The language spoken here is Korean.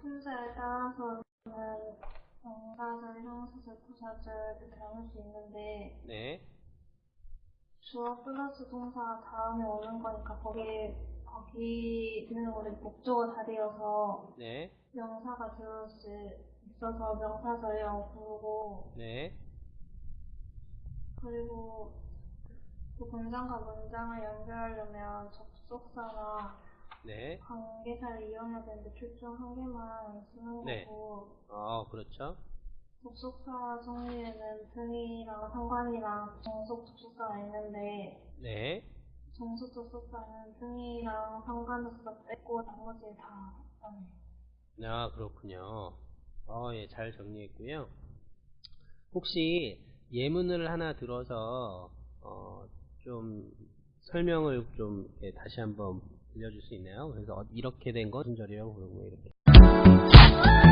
품새에 따라서는 명사절, 형사절, 부사절 이렇게 나눌 수 있는데 네. 주어 플러스 동사 다음에 오는 거니까 거기 거기는 우리 목적어 자리여서 네. 명사가 들어올 수 있어서 명사절이라고 부르고 네. 그리고 그 문장과 문장을 연결하려면 접속사나 네. 관계사를 이용해야 되는데 출중 한 개만 쓰는 네. 거고 어, 그렇죠. 접속사 정의에는 등이랑 상관이랑 정속 접속사가 있는데 네. 정속 접속사는 등이랑 상관 접속사 빼고 나머지 다 아니. 아, 그렇군요. 어, 예, 잘 정리했고요. 혹시 예문을 하나 들어서, 어, 좀 설명을 좀 예, 다시 한번 들려줄 수 있나요? 그래서 어, 이렇게 된건 무슨 절이라고 부르고 이렇게.